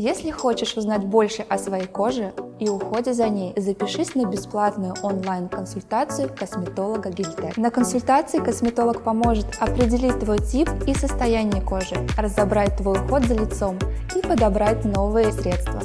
Если хочешь узнать больше о своей коже и уходе за ней, запишись на бесплатную онлайн-консультацию косметолога Гильтек. На консультации косметолог поможет определить твой тип и состояние кожи, разобрать твой уход за лицом и подобрать новые средства.